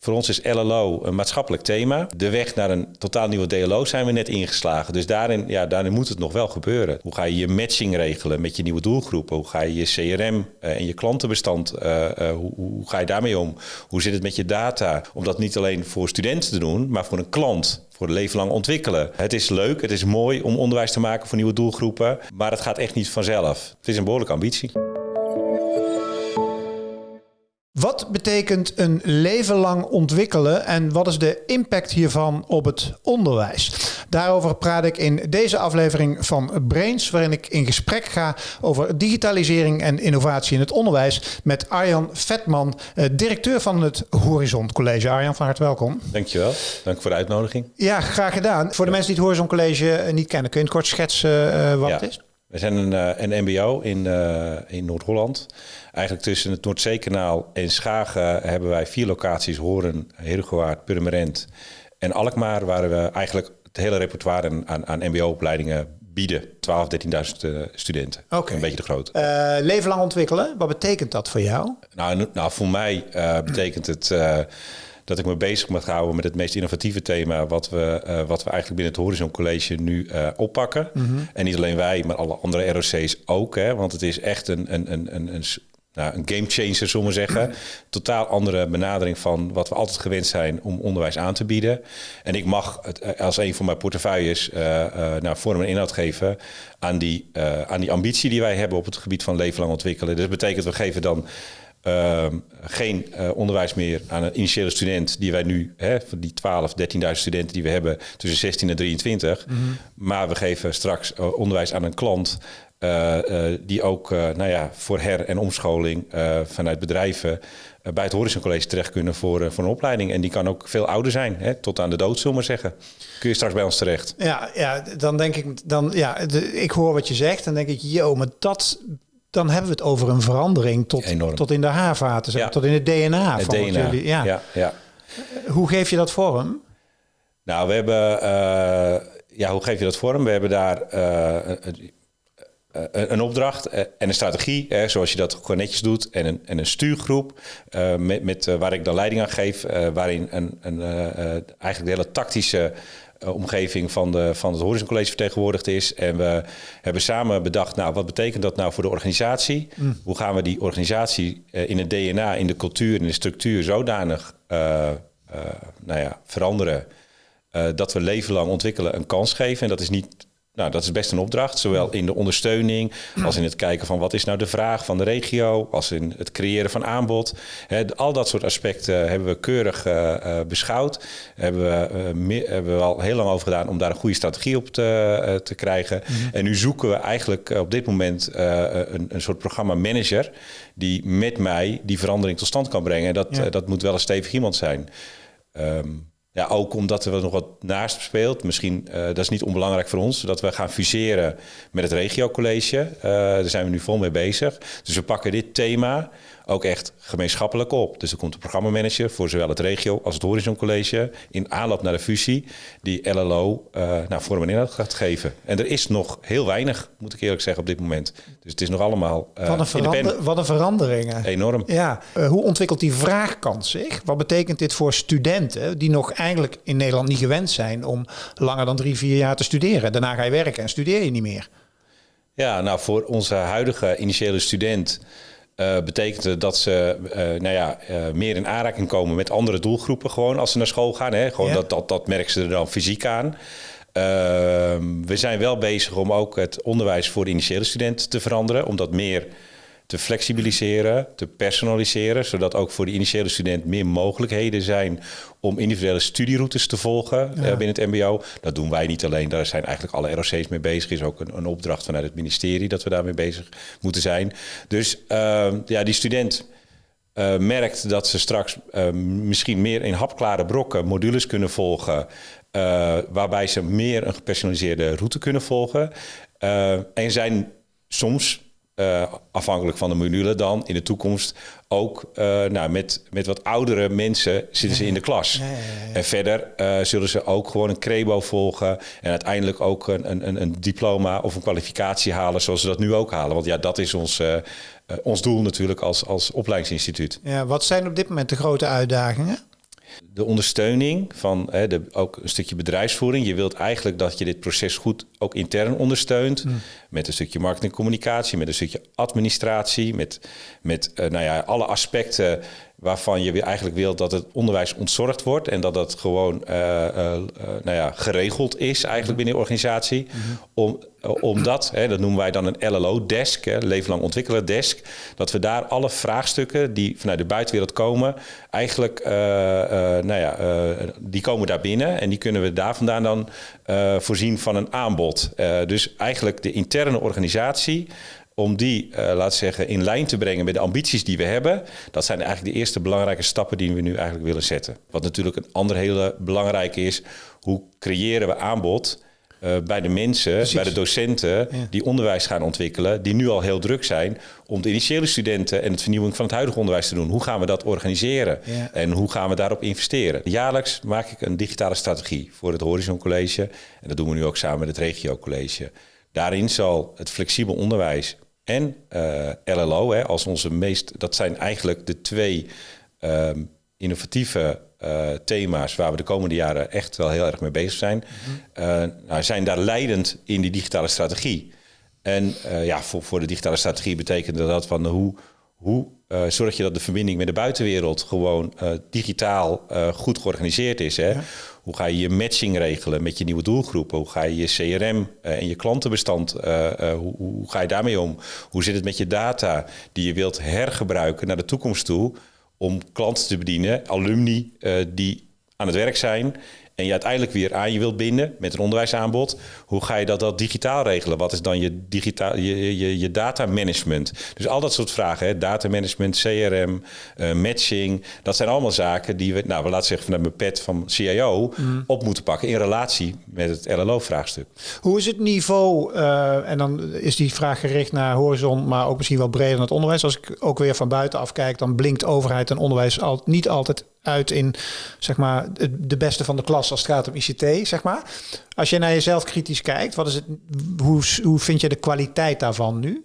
voor ons is LLO een maatschappelijk thema. De weg naar een totaal nieuwe DLO zijn we net ingeslagen. Dus daarin, ja, daarin moet het nog wel gebeuren. Hoe ga je je matching regelen met je nieuwe doelgroepen? Hoe ga je je CRM en je klantenbestand, hoe, hoe ga je daarmee om? Hoe zit het met je data? Om dat niet alleen voor studenten te doen, maar voor een klant voor het leven lang ontwikkelen. Het is leuk, het is mooi om onderwijs te maken voor nieuwe doelgroepen, maar het gaat echt niet vanzelf. Het is een behoorlijke ambitie. Wat betekent een leven lang ontwikkelen en wat is de impact hiervan op het onderwijs? Daarover praat ik in deze aflevering van Brains, waarin ik in gesprek ga over digitalisering en innovatie in het onderwijs met Arjan Vetman, eh, directeur van het Horizon College. Arjan, van harte welkom. Dankjewel. Dank voor de uitnodiging. Ja, graag gedaan. Voor de mensen die het Horizon College eh, niet kennen, kun je het kort schetsen uh, wat het is? We zijn een, een MBO in, in Noord-Holland. Eigenlijk tussen het Noordzeekanaal en Schagen hebben wij vier locaties. Horen, Heergewaard, Purmerend en Alkmaar. Waar we eigenlijk het hele repertoire aan, aan mbo-opleidingen bieden. 12, 13.000 studenten. Oké. Een beetje de groot. Uh, leven lang ontwikkelen, wat betekent dat voor jou? Nou, nou voor mij betekent het... Dat ik me bezig moet houden met het meest innovatieve thema wat we, uh, wat we eigenlijk binnen het Horizon College nu uh, oppakken. Mm -hmm. En niet alleen wij, maar alle andere ROC's ook. Hè, want het is echt een, een, een, een, een nou, een game changer, zullen we zeggen. Totaal andere benadering van wat we altijd gewend zijn om onderwijs aan te bieden. En ik mag het eh, als een van mijn portefeuilles uh, uh, nou, vorm en inhoud geven aan die, uh, aan die ambitie die wij hebben op het gebied van leven lang ontwikkelen. Dus dat betekent, we geven dan uh, geen uh, onderwijs meer aan een initiële student die wij nu, hè, van die 12, 13.000 studenten die we hebben tussen 16 en 23. Mm -hmm. Maar we geven straks uh, onderwijs aan een klant uh, uh, die ook nou ja, voor her- en omscholing vanuit bedrijven bij het Horizon College terecht kunnen voor, voor een opleiding. En die kan ook veel ouder zijn, hè, tot aan de dood, zullen we maar zeggen. Kun je straks bij ons terecht. Ja, ja dan denk ik, dan, ja, de, ik hoor wat je zegt. Dan denk ik, yo, maar dat dan hebben we het over een verandering tot, tot in de haarvaten, ja. tot in het DNA. Het van DNA. Jullie, ja. Ja, ja. Hoe geef je dat vorm? Nou, we hebben, uh, ja, hoe geef je dat vorm? We hebben daar uh, een, een opdracht en een strategie, hè, zoals je dat gewoon netjes doet, en een, en een stuurgroep uh, met, met waar ik dan leiding aan geef, waarin een, een, eigenlijk de hele tactische omgeving van, de, van het Horizon College vertegenwoordigd is. En we hebben samen bedacht, nou, wat betekent dat nou voor de organisatie? Mm. Hoe gaan we die organisatie uh, in het DNA, in de cultuur, in de structuur zodanig uh, nou ja, veranderen dat we leven lang ontwikkelen een kans geven? En dat is niet nou, dat is best een opdracht, zowel in de ondersteuning als in het kijken van wat is nou de vraag van de regio, als in het creëren van aanbod. He, al dat soort aspecten hebben we keurig uh, uh, beschouwd. Hebben we, uh, meer, hebben we al heel lang over gedaan om daar een goede strategie op te, te krijgen. Mm -hmm. En nu zoeken we eigenlijk op dit moment een, een soort programma manager die met mij die verandering tot stand kan brengen. En dat, ja. dat moet wel een stevig iemand zijn. Um, ja, ook omdat er nog wat naast speelt. Misschien, uh, dat is niet onbelangrijk voor ons, dat we gaan fuseren met het regiocollege. Uh, daar zijn we nu vol mee bezig. Dus we pakken dit thema ook echt gemeenschappelijk op. Dus er komt een programmamanager voor zowel het regio als het Horizon College in aanloop naar de fusie die LLO uh, nou, vorm en inhoud gaat geven. En er is nog heel weinig, moet ik eerlijk zeggen, op dit moment. Dus het is nog allemaal uh, wat, een verander, wat een veranderingen. Enorm. Ja. Uh, hoe ontwikkelt die vraagkant zich? Wat betekent dit voor studenten die nog eigenlijk in Nederland niet gewend zijn om langer dan drie, vier jaar te studeren? Daarna ga je werken en studeer je niet meer. Ja, nou voor onze huidige initiële student uh, betekent dat ze uh, nou ja, uh, meer in aanraking komen met andere doelgroepen gewoon als ze naar school gaan. Hè? Gewoon ja. dat, dat, dat merken ze er dan fysiek aan. Ehm, we zijn wel bezig om ook het onderwijs voor de initiële student te veranderen. Om dat meer te flexibiliseren, te personaliseren, zodat ook voor de initiële student meer mogelijkheden zijn om individuele studieroutes te volgen ja. uh, binnen het MBO. Dat doen wij niet alleen, daar zijn eigenlijk alle ROC's mee bezig. Is ook een, een opdracht vanuit het ministerie dat we daarmee bezig moeten zijn. Dus uh, ja, die student. Uh, merkt dat ze straks uh, misschien meer in hapklare brokken modules kunnen volgen, waarbij ze meer een gepersonaliseerde route kunnen volgen. en zijn soms uh, afhankelijk van de module dan in de toekomst ook uh, nou, met, met wat oudere mensen zitten ze in de klas. Ja, ja, ja, en verder uh, zullen ze ook gewoon een crebo volgen en uiteindelijk ook een, een, een diploma of een kwalificatie halen zoals ze dat nu ook halen. Want ja, dat is ons, ons doel natuurlijk als, als opleidingsinstituut. Ja, wat zijn op dit moment de grote uitdagingen? De ondersteuning van hè, de, ook een stukje bedrijfsvoering. Je wilt eigenlijk dat je dit proces goed ook intern ondersteunt. Hmm. Met een stukje marketing en communicatie, met een stukje administratie, met, met eh, nou ja, alle aspecten waarvan je weer eigenlijk wilt dat het onderwijs ontzorgd wordt en dat dat gewoon eh, eh, nou ja, geregeld is eigenlijk binnen de organisatie. Om, eh, omdat, hè, dat noemen wij dan een LLO-desk, leven lang ontwikkelen desk, dat we daar alle vraagstukken die vanuit de buitenwereld komen, eigenlijk, nou ja, die komen daar binnen en die kunnen we daar vandaan dan voorzien van een aanbod. Dus eigenlijk de interne organisatie om die, eh laat zeggen, in lijn te brengen met de ambities die we hebben. Dat zijn eigenlijk de eerste belangrijke stappen die we nu eigenlijk willen zetten. Wat natuurlijk een ander hele belangrijke is, hoe creëren we aanbod eh, bij de mensen, bij de docenten die onderwijs gaan ontwikkelen, die nu al heel druk zijn om de initiële studenten en het vernieuwing van het huidige onderwijs te doen. Hoe gaan we dat organiseren Ja. en hoe gaan we daarop investeren? Jaarlijks maak ik een digitale strategie voor het Horizon College en dat doen we nu ook samen met het Regio College. Daarin zal het flexibel onderwijs en eh, LLO, hè, als onze meest, dat zijn eigenlijk de twee ehm, innovatieve eh, thema's waar we de komende jaren echt wel heel erg mee bezig zijn, eh, nou, zijn daar leidend in die digitale strategie. En ja, voor, voor de digitale strategie betekent dat van hoe, hoe eh, zorg je dat de verbinding met de buitenwereld gewoon eh, digitaal eh, goed georganiseerd is. Hè? Hoe ga je je matching regelen met je nieuwe doelgroepen? Hoe ga je je CRM en je klantenbestand, hoe, hoe ga je daarmee om? Hoe zit het met je data die je wilt hergebruiken naar de toekomst toe om klanten te bedienen, alumni die aan het werk zijn en je uiteindelijk weer aan je wilt binden met een onderwijsaanbod. Hoe ga je dat, dat digitaal regelen? Wat is dan je, digitaal, je, je, je data management? Dus al dat soort vragen, hè? data management, CRM, eh, matching. Dat zijn allemaal zaken die we, nou, we laten zeggen vanuit mijn pet van CIO, op moeten pakken in relatie met het LLO-vraagstuk. Hoe is het niveau, eh, en dan is die vraag gericht naar horizon, maar ook misschien wel breder naar het onderwijs. Als ik ook weer van buitenaf kijk, dan blinkt overheid en onderwijs al, niet altijd uit in zeg maar, het- de beste van de klas als het gaat om ICT. Zeg maar. Als je naar jezelf kritisch kijkt, wat is het, hoe, hoe vind je de kwaliteit daarvan nu?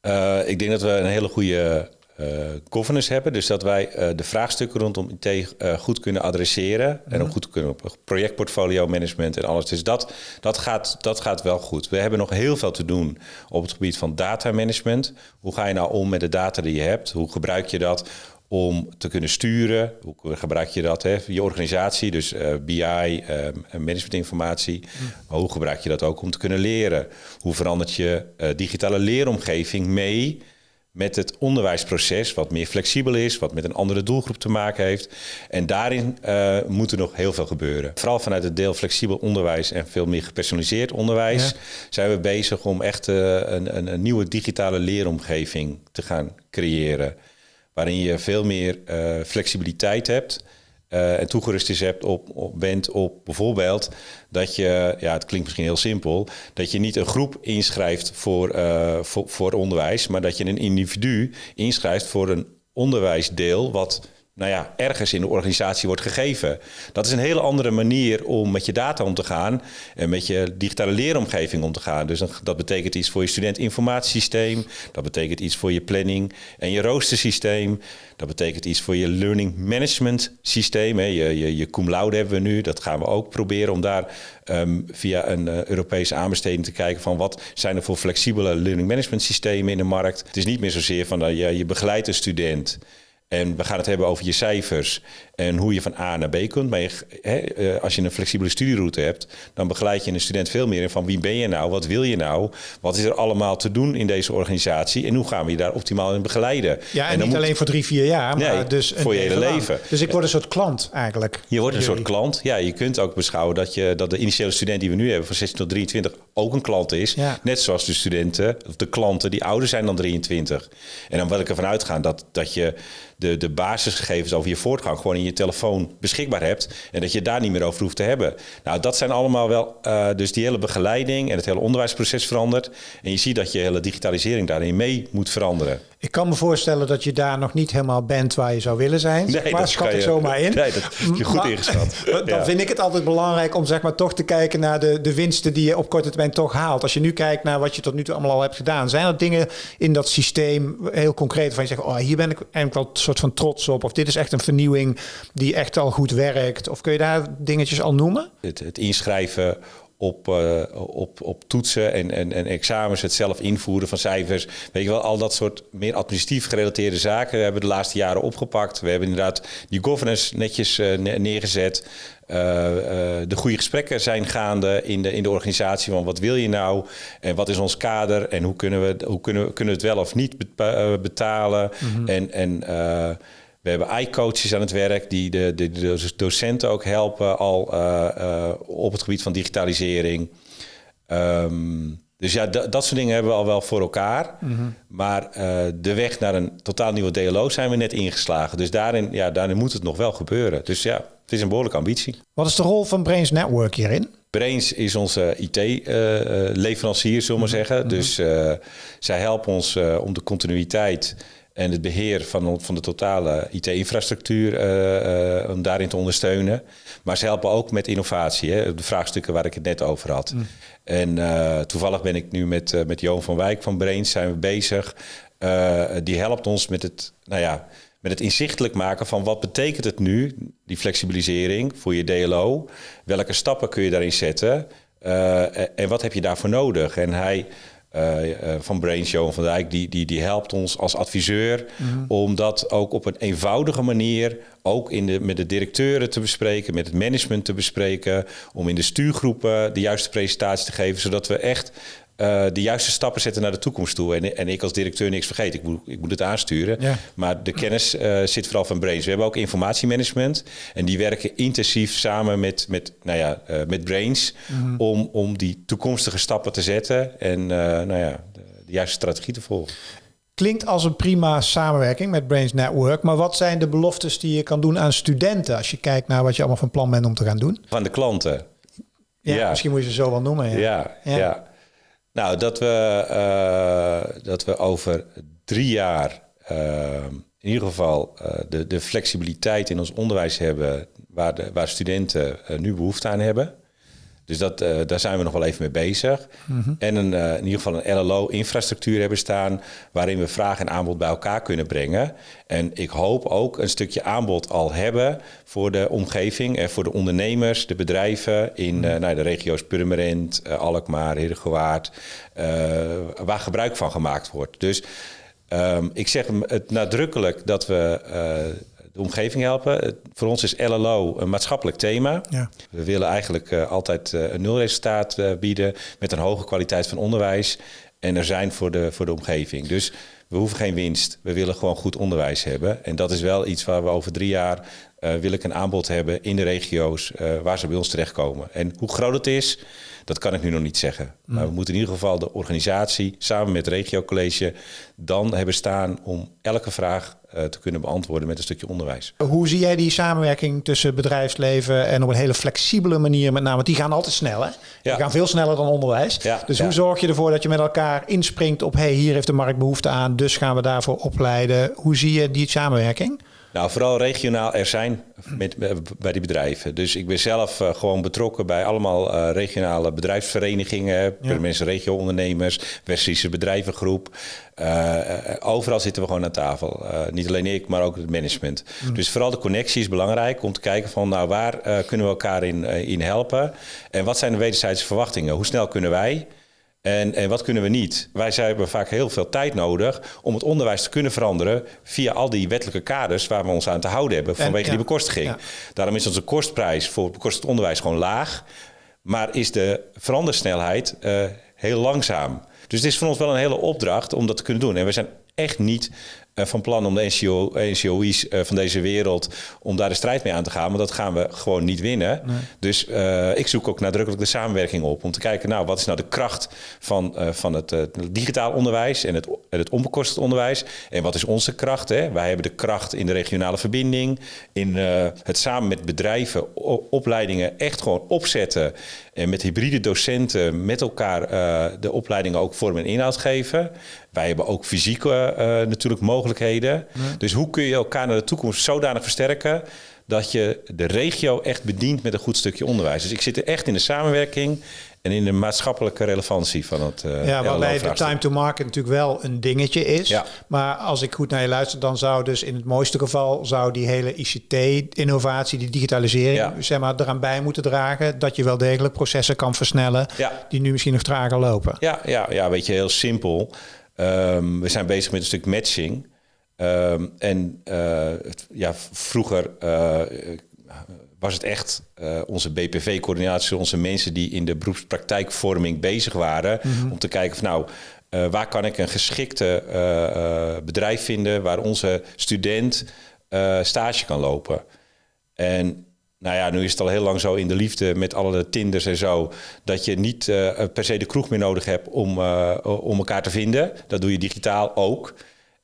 Eh, ik denk dat we een hele goede eh governance hebben. Dus dat wij eh, de vraagstukken rondom IT goed kunnen adresseren. En ook goed kunnen op projectportfolio management en alles. Dus dat, dat, gaat, dat gaat wel goed. We hebben nog heel veel te doen op het gebied van data management. Hoe ga je nou om met de data die je hebt? Hoe gebruik je dat? Om te kunnen sturen. Hoe gebruik je dat? Hè? Je organisatie, dus eh, BI, eh, managementinformatie. Maar hoe gebruik je dat ook om te kunnen leren? Hoe verandert je eh, digitale leeromgeving mee met het onderwijsproces, wat meer flexibel is, wat met een andere doelgroep te maken heeft. En daarin eh, moet er nog heel veel gebeuren. Vooral vanuit het deel flexibel onderwijs en veel meer gepersonaliseerd onderwijs Ja. zijn we bezig om echt een, een, een nieuwe digitale leeromgeving te gaan creëren. Waarin je veel meer eh, flexibiliteit hebt. eh, en toegerust is hebt op, op, bent op bijvoorbeeld dat je, ja, het klinkt misschien heel simpel, dat je niet een groep inschrijft voor, eh, voor, voor onderwijs, maar dat je een individu inschrijft voor een onderwijsdeel wat nou ja, ergens in de organisatie wordt gegeven. Dat is een hele andere manier om met je data om te gaan en met je digitale leeromgeving om te gaan. Dus dat betekent iets voor je studentinformatiesysteem, dat betekent iets voor je planning en je roostersysteem, dat betekent iets voor je learning management systeem. Je, je, je cum laude hebben we nu, dat gaan we ook proberen om daar ehm, via een eh, Europese aanbesteding te kijken van wat zijn er voor flexibele learning management systemen in de markt. Het is niet meer zozeer van dat je, je begeleidt een student. En we gaan het hebben over je cijfers en hoe je van A naar B kunt. Maar je, eh, als je een flexibele studieroute hebt, dan begeleid je een student veel meer in van wie ben je nou, wat wil je nou, wat is er allemaal te doen in deze organisatie en hoe gaan we je daar optimaal in begeleiden. Ja, en, dan niet moet- alleen voor drie, vier jaar, maar Nee, dus een voor je hele lang. leven. Dus ik word een soort klant eigenlijk. Je wordt een soort klant. Ja, je kunt ook beschouwen dat, je, dat de initiële student die we nu hebben van 16 tot 23 ook een klant is. Ja. Net zoals de studenten, of de klanten die ouder zijn dan 23. En dan wil ik ervan uitgaan dat, dat je de, de basisgegevens over je voortgang gewoon in je telefoon beschikbaar hebt. En dat je daar niet meer over hoeft te hebben. Nou, dat zijn allemaal wel, eh, dus die hele begeleiding en het hele onderwijsproces verandert. En je ziet dat je hele digitalisering daarin mee moet veranderen. Ik kan me voorstellen dat je daar nog niet helemaal bent waar je zou willen zijn. Nee, maar schat ik zomaar in. Nee, dat je goed ingeschat. Dan vind ik het altijd belangrijk om zeg maar toch te kijken naar de, de winsten die je op korte termijn toch haalt. Als je nu kijkt naar wat je tot nu toe allemaal al hebt gedaan. Zijn er dingen in dat systeem heel concreet van je zegt, oh, hier ben ik eigenlijk wel een soort van trots op. Of dit is echt een vernieuwing die echt al goed werkt. Of kun je daar dingetjes al noemen? Het, het inschrijven op, uh, op, op toetsen en, en, en examens, het zelf invoeren van cijfers. Weet je wel, al dat soort meer administratief gerelateerde zaken hebben we de laatste jaren opgepakt. We hebben inderdaad die governance netjes uh, neergezet. Uh, de goede gesprekken zijn gaande in de, in de organisatie van wat wil je nou en wat is ons kader en hoe kunnen we, hoe kunnen, kunnen we het wel of niet betalen. Mm -hmm. En, en we hebben i-coaches aan het werk die de, de, de docenten ook helpen al uh, uh, op het gebied van digitalisering. Um, dus ja, dat soort dingen hebben we al wel voor elkaar. Mm -hmm. Maar uh, de weg naar een totaal nieuwe DLO zijn we net ingeslagen. Dus daarin, ja, daarin moet het nog wel gebeuren. Dus ja, het is een behoorlijke ambitie. Wat is de rol van Brains Network hierin? Brains is onze IT-leverancier, zullen we maar zeggen. Mm -hmm. Dus zij helpen ons om de continuïteit en het beheer van, van de totale IT-infrastructuur uh, uh, om daarin te ondersteunen. Maar ze helpen ook met innovatie, hè, de vraagstukken waar ik het net over had. Mm. En uh, toevallig ben ik nu met, met Johan van Wijk van Brains zijn we bezig. die helpt ons met het, nou ja, met het inzichtelijk maken van wat betekent het nu, die flexibilisering voor je DLO. Welke stappen kun je daarin zetten en wat heb je daarvoor nodig? En hij van Brain Show van Dijk, die, die, die helpt ons als adviseur mm. om dat ook op een eenvoudige manier ook in de, met de directeuren te bespreken, met het management te bespreken, om in de stuurgroepen de juiste presentatie te geven, zodat we echt uh, de juiste stappen zetten naar de toekomst toe. En, en ik als directeur niks vergeet. Ik moet, ik moet het aansturen. Ja. Maar de kennis uh, zit vooral van Brains. We hebben ook informatiemanagement. En die werken intensief samen met, met, nou ja, uh, met Brains. Mm -hmm. om, om die toekomstige stappen te zetten. En nou ja, de, de juiste strategie te volgen. Klinkt als een prima samenwerking met Brains Network. Maar wat zijn de beloftes die je kan doen aan studenten... als je kijkt naar wat je allemaal van plan bent om te gaan doen? Van de klanten. Ja, ja. misschien moet je ze zo wel noemen. ja. ja. ja. ja. Nou, dat we, uh, dat we over drie jaar uh, in ieder geval uh, de, de flexibiliteit in ons onderwijs hebben waar, de, waar studenten nu behoefte aan hebben. Dus dat, uh, daar zijn we nog wel even mee bezig. Mm -hmm. En een, uh, in ieder geval een LLO-infrastructuur hebben staan... waarin we vraag en aanbod bij elkaar kunnen brengen. En ik hoop ook een stukje aanbod al hebben voor de omgeving... en voor de ondernemers, de bedrijven in mm -hmm. uh, nou, de regio's Purmerend, Alkmaar, Heerdegewaard... waar gebruik van gemaakt wordt. Dus um, ik zeg het nadrukkelijk dat we de omgeving helpen. Voor ons is LLO een maatschappelijk thema. Ja. We willen eigenlijk uh, altijd uh, een nulresultaat bieden met een hoge kwaliteit van onderwijs. En er zijn voor de, voor de omgeving. Dus we hoeven geen winst. We willen gewoon goed onderwijs hebben. En dat is wel iets waar we over drie jaar wil ik een aanbod hebben in de regio's waar ze bij ons terechtkomen. En hoe groot het is, dat kan ik nu nog niet zeggen. Maar we moeten in ieder geval de organisatie samen met het regiocollege dan hebben staan om elke vraag uh, te kunnen beantwoorden met een stukje onderwijs. Hoe zie jij die samenwerking tussen bedrijfsleven en op een hele flexibele manier met name? Want die gaan altijd snel hè? Die gaan veel sneller dan onderwijs. Ja, dus ja. hoe zorg je ervoor dat je met elkaar inspringt op hey, hier heeft de markt behoefte aan, dus gaan we daarvoor opleiden. Hoe zie je die samenwerking? Nou, vooral regionaal er zijn met, bij die bedrijven. Dus ik ben zelf uh, gewoon betrokken bij allemaal uh, regionale bedrijfsverenigingen, ja. mensen regio-ondernemers, West-Friese bedrijvengroep. Uh, overal zitten we gewoon aan tafel. niet alleen ik, maar ook het management. Mm. Dus vooral de connectie is belangrijk om te kijken van nou waar kunnen we elkaar in, in helpen en wat zijn de wederzijdse verwachtingen? Hoe snel kunnen wij? En, en wat kunnen we niet? Wij hebben vaak heel veel tijd nodig om het onderwijs te kunnen veranderen via al die wettelijke kaders waar we ons aan te houden hebben vanwege ja. die bekostiging. Ja. Daarom is onze kostprijs voor bekostigd onderwijs gewoon laag, maar is de verandersnelheid uh, heel langzaam. Dus het is voor ons wel een hele opdracht om dat te kunnen doen. En we zijn echt niet van plan om de NCO, NCOI's uh, van deze wereld... om daar de strijd mee aan te gaan. Maar dat gaan we gewoon niet winnen. Nee. Dus uh, ik zoek ook nadrukkelijk de samenwerking op... om te kijken, nou, wat is nou de kracht van, van het digitaal onderwijs... en het, het onbekostigd onderwijs. En wat is onze kracht? Hè? Wij hebben de kracht in de regionale verbinding... in het samen met bedrijven opleidingen echt gewoon opzetten... en met hybride docenten met elkaar de opleidingen ook vorm en inhoud geven... Wij hebben ook fysieke natuurlijk mogelijkheden. Dus hoe kun je elkaar naar de toekomst zodanig versterken dat je de regio echt bedient met een goed stukje onderwijs. Dus ik zit er echt in de samenwerking en in de maatschappelijke relevantie van het. Uh, ja, waarbij de time to market natuurlijk wel een dingetje is. Ja. Maar als ik goed naar je luister, dan zou dus in het mooiste geval zou die hele ICT-innovatie, die digitalisering, zeg maar, eraan bij moeten dragen dat je wel degelijk processen kan versnellen ja. die nu misschien nog trager lopen. Ja, ja, ja weet je, heel simpel. Um, we zijn bezig met een stuk matching. Um, en uh, ja, vroeger uh, was het echt uh, onze BPV-coördinatie, onze mensen die in de beroepspraktijkvorming bezig waren. Mm-hmm. Om te kijken van nou, waar kan ik een geschikte bedrijf vinden waar onze student stage kan lopen. En nou ja, nu is het al heel lang zo in de liefde met alle Tinders en zo, dat je niet per se de kroeg meer nodig hebt om, om elkaar te vinden. Dat doe je digitaal ook.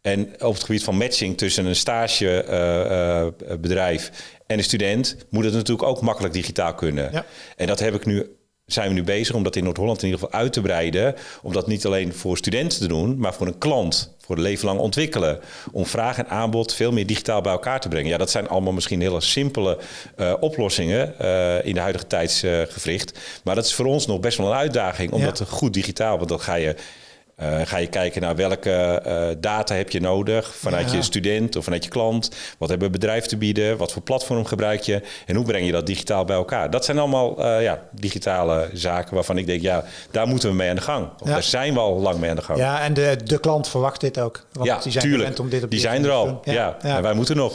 En op het gebied van matching tussen een stagebedrijf en een student moet het natuurlijk ook makkelijk digitaal kunnen. Ja. En dat heb ik nu, zijn we nu bezig om dat in Noord-Holland in ieder geval uit te breiden. Om dat niet alleen voor studenten te doen, maar voor een klant. Voor het leven lang ontwikkelen. Om vraag en aanbod veel meer digitaal bij elkaar te brengen. Ja, dat zijn allemaal misschien hele simpele uh, oplossingen uh, in de huidige tijdsgevricht. maar dat is voor ons nog best wel een uitdaging. Om dat goed digitaal, want dan ga je uh, ga je kijken naar welke uh, data heb je nodig vanuit je student of vanuit je klant. Wat hebben we bedrijf te bieden? Wat voor platform gebruik je? En hoe breng je dat digitaal bij elkaar? Dat zijn allemaal uh, ja, digitale zaken waarvan ik denk, ja, daar moeten we mee aan de gang. Of Daar zijn we al lang mee aan de gang. Ja, en de, de klant verwacht dit ook. Want ja, die zijn tuurlijk. Om dit op die zijn er al. Ja. En wij moeten nog.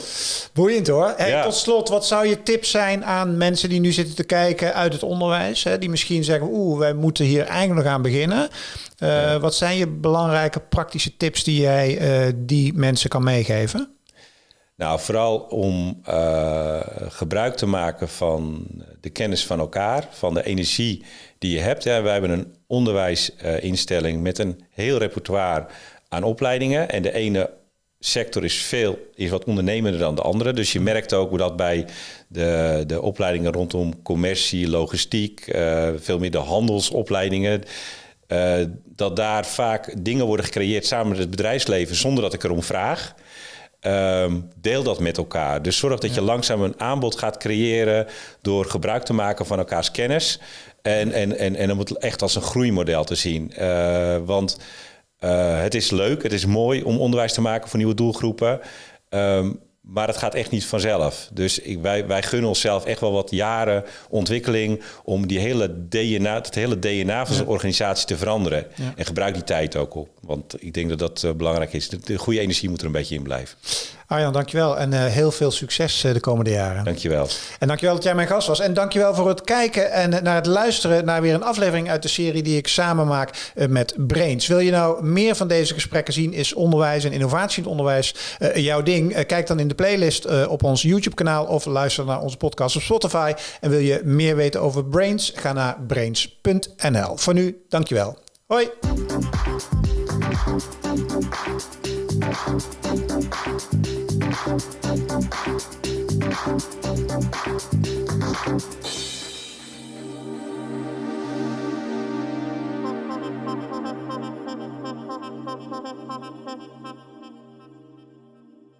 Boeiend hoor. Hey, tot slot, wat zou je tip zijn aan mensen die nu zitten te kijken uit het onderwijs? Hè, die misschien zeggen, oeh, wij moeten hier eigenlijk nog aan beginnen. Uh, wat zijn je belangrijke praktische tips die jij uh, die mensen kan meegeven? Nou, vooral om uh, gebruik te maken van de kennis van elkaar, van de energie die je hebt. Ja, wij hebben een onderwijsinstelling met een heel repertoire aan opleidingen. En de ene sector is veel is wat ondernemender dan de andere. Dus je merkt ook hoe dat bij de, de opleidingen rondom commercie, logistiek, uh, veel meer de handelsopleidingen. Uh, dat daar vaak dingen worden gecreëerd samen met het bedrijfsleven zonder dat ik erom vraag. Um, deel dat met elkaar. Dus zorg dat je langzaam een aanbod gaat creëren door gebruik te maken van elkaars kennis. En, en, en, en om het echt als een groeimodel te zien. Uh, want uh, het is leuk, het is mooi om onderwijs te maken voor nieuwe doelgroepen. Um, maar het gaat echt niet vanzelf. Dus ik, wij, wij gunnen onszelf echt wel wat jaren ontwikkeling om die hele DNA, het hele DNA van zo'n organisatie te veranderen. En gebruik die tijd ook op. Want ik denk dat dat uh, belangrijk is. De, de, goede energie moet er een beetje in blijven. Arjan, dankjewel. En uh, heel veel succes uh, de komende jaren. Dankjewel. En dankjewel dat jij mijn gast was. En dankjewel voor het kijken en naar het luisteren naar weer een aflevering uit de serie die ik samen maak met Brains. Wil je nou meer van deze gesprekken zien? Is onderwijs en innovatie in het onderwijs jouw ding? kijk dan in de playlist op ons YouTube kanaal of luister naar onze podcast op Spotify. En wil je meer weten over Brains? Ga naar brains.nl. Voor nu, dankjewel. Hoi. Thank you. Thank